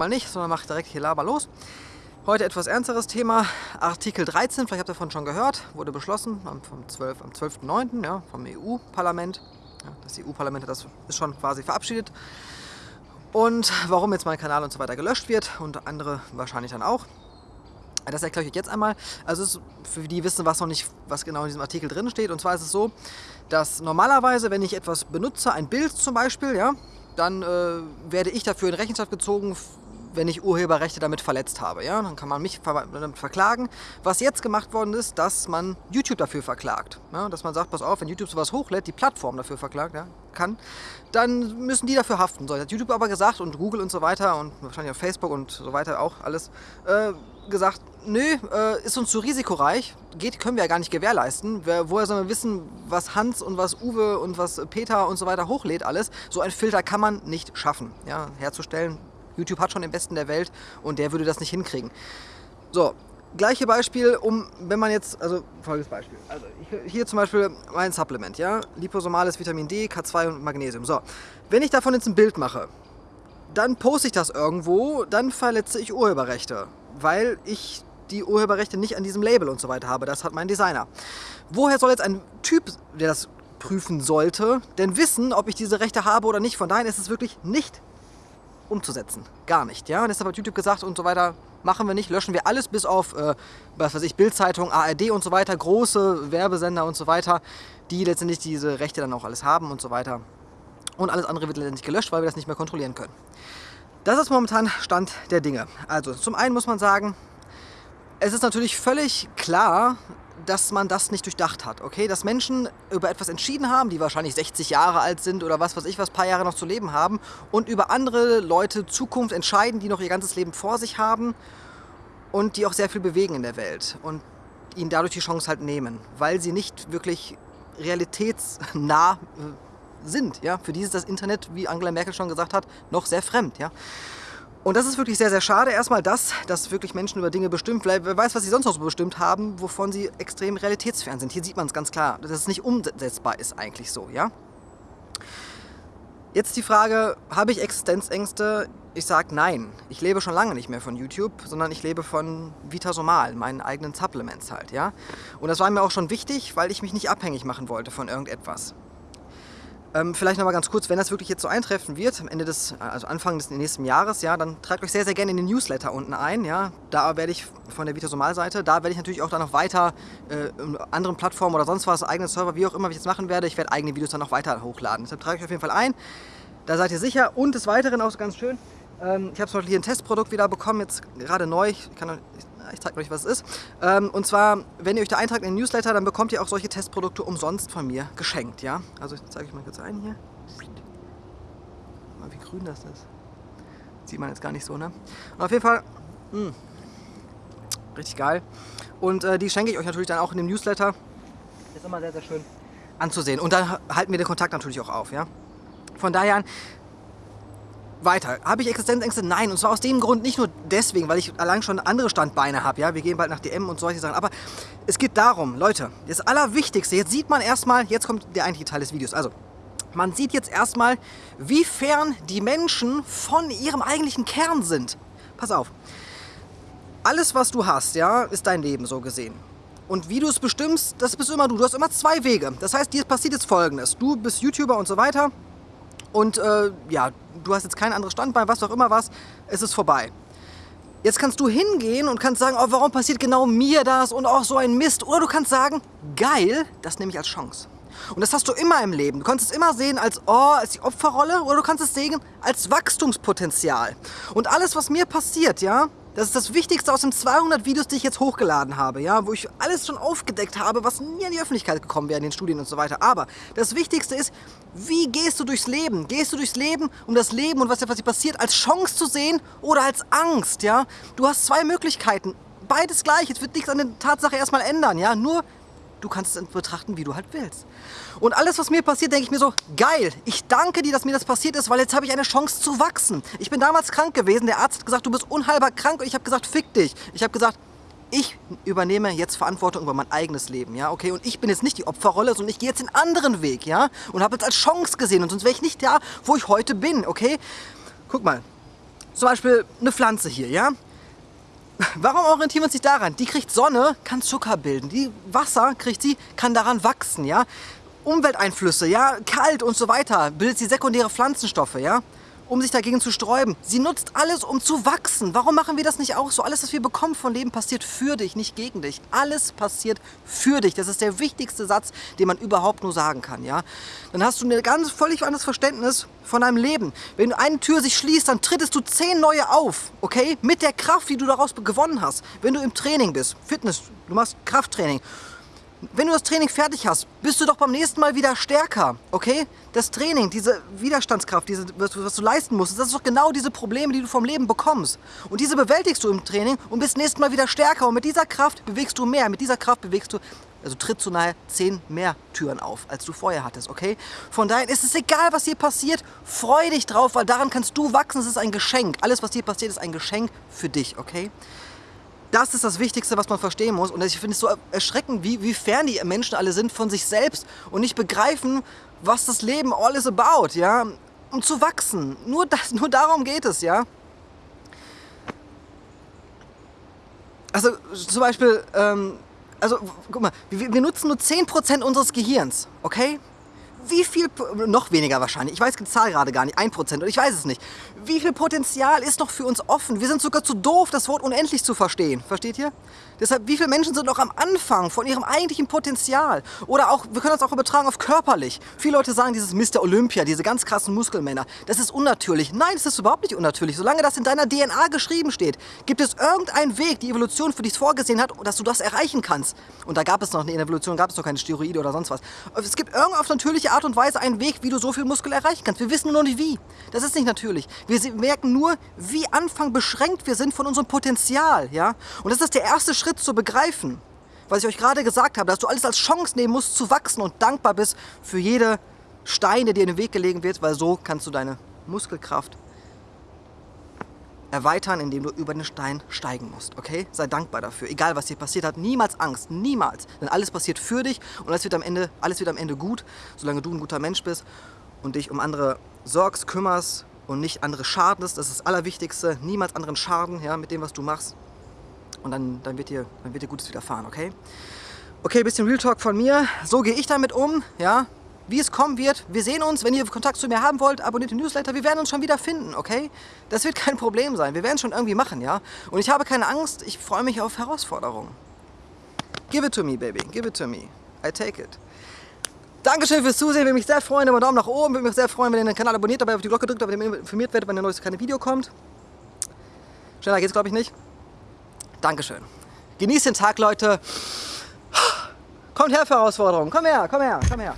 mal nicht, sondern mache direkt hier Laber los. Heute etwas ernsteres Thema. Artikel 13, vielleicht habt ihr davon schon gehört, wurde beschlossen am, vom 12, am 12.09. Ja, vom EU-Parlament. Ja, das EU-Parlament das ist schon quasi verabschiedet. Und warum jetzt mein Kanal und so weiter gelöscht wird und andere wahrscheinlich dann auch. Das erkläre ich euch jetzt einmal. Also für die, die wissen, was noch nicht, was genau in diesem Artikel drin steht. Und zwar ist es so, dass normalerweise, wenn ich etwas benutze, ein Bild zum Beispiel, ja, dann äh, werde ich dafür in Rechenschaft gezogen, wenn ich Urheberrechte damit verletzt habe. Ja? Dann kann man mich damit verklagen. Was jetzt gemacht worden ist, dass man YouTube dafür verklagt. Ja? Dass man sagt, pass auf, wenn YouTube sowas hochlädt, die Plattform dafür verklagt ja, kann, dann müssen die dafür haften. So, hat YouTube aber gesagt und Google und so weiter und wahrscheinlich auch Facebook und so weiter auch alles äh, gesagt, nö, äh, ist uns zu risikoreich, geht, können wir ja gar nicht gewährleisten. Wer, woher sollen wir wissen, was Hans und was Uwe und was Peter und so weiter hochlädt alles? So ein Filter kann man nicht schaffen, ja, herzustellen. YouTube hat schon den Besten der Welt und der würde das nicht hinkriegen. So, gleiche Beispiel, um, wenn man jetzt, also folgendes Beispiel. Also hier zum Beispiel mein Supplement, ja, liposomales Vitamin D, K2 und Magnesium. So, wenn ich davon jetzt ein Bild mache, dann poste ich das irgendwo, dann verletze ich Urheberrechte, weil ich die Urheberrechte nicht an diesem Label und so weiter habe. Das hat mein Designer. Woher soll jetzt ein Typ, der das prüfen sollte, denn wissen, ob ich diese Rechte habe oder nicht? Von daher ist es wirklich nicht umzusetzen. Gar nicht. Ja? Deshalb hat YouTube gesagt und so weiter, machen wir nicht, löschen wir alles bis auf, äh, was weiß ich, Bildzeitung, ARD und so weiter, große Werbesender und so weiter, die letztendlich diese Rechte dann auch alles haben und so weiter. Und alles andere wird letztendlich gelöscht, weil wir das nicht mehr kontrollieren können. Das ist momentan Stand der Dinge. Also zum einen muss man sagen, es ist natürlich völlig klar, dass man das nicht durchdacht hat, okay? Dass Menschen über etwas entschieden haben, die wahrscheinlich 60 Jahre alt sind oder was weiß ich, was paar Jahre noch zu leben haben und über andere Leute Zukunft entscheiden, die noch ihr ganzes Leben vor sich haben und die auch sehr viel bewegen in der Welt und ihnen dadurch die Chance halt nehmen, weil sie nicht wirklich realitätsnah äh, sind, ja? Für die ist das Internet, wie Angela Merkel schon gesagt hat, noch sehr fremd, ja? Und das ist wirklich sehr, sehr schade. Erstmal das, dass wirklich Menschen über Dinge bestimmt, vielleicht, wer weiß, was sie sonst noch so bestimmt haben, wovon sie extrem realitätsfern sind. Hier sieht man es ganz klar, dass es nicht umsetzbar ist eigentlich so, ja? Jetzt die Frage, habe ich Existenzängste? Ich sage nein. Ich lebe schon lange nicht mehr von YouTube, sondern ich lebe von Vitasomal, meinen eigenen Supplements halt, ja? Und das war mir auch schon wichtig, weil ich mich nicht abhängig machen wollte von irgendetwas. Ähm, vielleicht noch mal ganz kurz, wenn das wirklich jetzt so eintreffen wird, am Ende des, also Anfang des nächsten Jahres, ja, dann tragt euch sehr, sehr gerne in den Newsletter unten ein, ja. Da werde ich von der Vitasomal-Seite, da werde ich natürlich auch dann noch weiter äh, anderen Plattformen oder sonst was, eigenen Server, wie auch immer, ich das machen werde, ich werde eigene Videos dann noch weiter hochladen. Deshalb trage ich auf jeden Fall ein. Da seid ihr sicher und des Weiteren auch ganz schön, ähm, ich habe zum Beispiel hier ein Testprodukt wieder bekommen, jetzt gerade neu, ich kann ich zeige euch, was es ist. Ähm, und zwar, wenn ihr euch da eintragt in den Newsletter, dann bekommt ihr auch solche Testprodukte umsonst von mir geschenkt, ja? Also ich zeige euch mal kurz ein hier. Mal wie grün das ist. Sieht man jetzt gar nicht so, ne? Und auf jeden Fall, mh, hm, richtig geil. Und äh, die schenke ich euch natürlich dann auch in dem Newsletter. Ist immer sehr, sehr schön anzusehen. Und dann halten wir den Kontakt natürlich auch auf, ja? Von daher weiter. Habe ich Existenzängste? Nein. Und zwar aus dem Grund nicht nur deswegen, weil ich allein schon andere Standbeine habe. Ja? Wir gehen bald nach DM und solche Sachen. Aber es geht darum, Leute, das Allerwichtigste, jetzt sieht man erstmal, jetzt kommt der eigentliche Teil des Videos. Also, man sieht jetzt erstmal, wie fern die Menschen von ihrem eigentlichen Kern sind. Pass auf. Alles, was du hast, ja, ist dein Leben so gesehen. Und wie du es bestimmst, das bist immer du. Du hast immer zwei Wege. Das heißt, dir passiert jetzt Folgendes. Du bist YouTuber und so weiter. Und äh, ja, du hast jetzt kein anderes Standbein, was auch immer was, es ist vorbei. Jetzt kannst du hingehen und kannst sagen, oh, warum passiert genau mir das und auch so ein Mist. Oder du kannst sagen, geil, das nehme ich als Chance. Und das hast du immer im Leben. Du kannst es immer sehen als, oh, als die Opferrolle oder du kannst es sehen als Wachstumspotenzial. Und alles, was mir passiert, ja, das ist das Wichtigste aus den 200 Videos, die ich jetzt hochgeladen habe, ja, wo ich alles schon aufgedeckt habe, was nie in die Öffentlichkeit gekommen wäre in den Studien und so weiter. Aber das Wichtigste ist, wie gehst du durchs Leben? Gehst du durchs Leben, um das Leben und was, dir passiert, als Chance zu sehen oder als Angst, ja? Du hast zwei Möglichkeiten. Beides gleich. Es wird nichts an der Tatsache erstmal ändern, ja? Nur du kannst es betrachten, wie du halt willst. Und alles, was mir passiert, denke ich mir so, geil, ich danke dir, dass mir das passiert ist, weil jetzt habe ich eine Chance zu wachsen. Ich bin damals krank gewesen, der Arzt hat gesagt, du bist unheilbar krank und ich habe gesagt, fick dich. Ich habe gesagt, ich übernehme jetzt Verantwortung über mein eigenes Leben, ja, okay? Und ich bin jetzt nicht die Opferrolle, sondern ich gehe jetzt den anderen Weg, ja? Und habe es als Chance gesehen und sonst wäre ich nicht da, wo ich heute bin, okay? Guck mal, zum Beispiel eine Pflanze hier, ja? Warum orientieren wir uns nicht daran? Die kriegt Sonne, kann Zucker bilden. Die Wasser kriegt sie, kann daran wachsen, ja? Umwelteinflüsse, ja? Kalt und so weiter, bildet sie sekundäre Pflanzenstoffe, ja? Um sich dagegen zu sträuben. Sie nutzt alles, um zu wachsen. Warum machen wir das nicht auch so? Alles, was wir bekommen von Leben, passiert für dich, nicht gegen dich. Alles passiert für dich. Das ist der wichtigste Satz, den man überhaupt nur sagen kann. Ja? Dann hast du ein ganz völlig anderes Verständnis von deinem Leben. Wenn eine Tür sich schließt, dann trittest du zehn neue auf. Okay? Mit der Kraft, die du daraus gewonnen hast. Wenn du im Training bist, Fitness, du machst Krafttraining wenn du das Training fertig hast, bist du doch beim nächsten Mal wieder stärker, okay? Das Training, diese Widerstandskraft, diese, was, was du leisten musst, das ist doch genau diese Probleme, die du vom Leben bekommst. Und diese bewältigst du im Training und bist nächstes Mal wieder stärker. Und mit dieser Kraft bewegst du mehr, mit dieser Kraft bewegst du, also trittst du nahe zehn mehr Türen auf, als du vorher hattest, okay? Von daher ist es egal, was hier passiert, freu dich drauf, weil daran kannst du wachsen, es ist ein Geschenk. Alles, was dir passiert, ist ein Geschenk für dich, okay? Das ist das Wichtigste, was man verstehen muss. Und ich finde es so erschreckend, wie, wie fern die Menschen alle sind von sich selbst und nicht begreifen, was das Leben all is about, ja. Um zu wachsen. Nur, das, nur darum geht es, ja. Also zum Beispiel, ähm, also guck mal, wir, wir nutzen nur 10% unseres Gehirns, okay? Wie viel, noch weniger wahrscheinlich, ich weiß die Zahl gerade gar nicht, 1% oder ich weiß es nicht. Wie viel Potenzial ist noch für uns offen? Wir sind sogar zu doof, das Wort unendlich zu verstehen. Versteht ihr? Deshalb, wie viele Menschen sind noch am Anfang von ihrem eigentlichen Potenzial? Oder auch, wir können das auch übertragen auf körperlich. Viele Leute sagen, dieses Mr. Olympia, diese ganz krassen Muskelmänner, das ist unnatürlich. Nein, das ist überhaupt nicht unnatürlich. Solange das in deiner DNA geschrieben steht, gibt es irgendeinen Weg, die Evolution für dich vorgesehen hat, dass du das erreichen kannst. Und da gab es noch, in der Evolution gab es noch keine Steroide oder sonst was. Es gibt irgendeine natürliche Art und Weise einen Weg, wie du so viel Muskel erreichen kannst. Wir wissen nur noch nicht wie. Das ist nicht natürlich. Wir merken nur, wie Anfang beschränkt wir sind von unserem Potenzial. Ja? Und das ist der erste Schritt zu begreifen, was ich euch gerade gesagt habe, dass du alles als Chance nehmen musst zu wachsen und dankbar bist für jede Stein, der dir in den Weg gelegen wird, weil so kannst du deine Muskelkraft erweitern, indem du über den Stein steigen musst, okay? Sei dankbar dafür, egal was dir passiert hat, niemals Angst, niemals, denn alles passiert für dich und alles wird am Ende, alles wird am Ende gut, solange du ein guter Mensch bist und dich um andere sorgst, kümmerst und nicht andere schadest, das ist das Allerwichtigste, niemals anderen schaden, ja, mit dem, was du machst und dann, dann, wird, dir, dann wird dir Gutes widerfahren, okay? Okay, bisschen Real Talk von mir. So gehe ich damit um, ja? Wie es kommen wird, wir sehen uns. Wenn ihr Kontakt zu mir haben wollt, abonniert den Newsletter. Wir werden uns schon wieder finden, okay? Das wird kein Problem sein. Wir werden es schon irgendwie machen, ja? Und ich habe keine Angst. Ich freue mich auf Herausforderungen. Give it to me, baby. Give it to me. I take it. Dankeschön fürs Zusehen. Würde mich sehr freuen über einen Daumen nach oben. Würde mich sehr freuen, wenn ihr den Kanal abonniert, dabei auf die Glocke drückt, damit ihr informiert werdet, wenn ein neues Video kommt. Schneller geht's, glaube ich, nicht. Dankeschön. Genießt den Tag, Leute. Kommt her Herausforderungen. Komm her, komm her, komm her.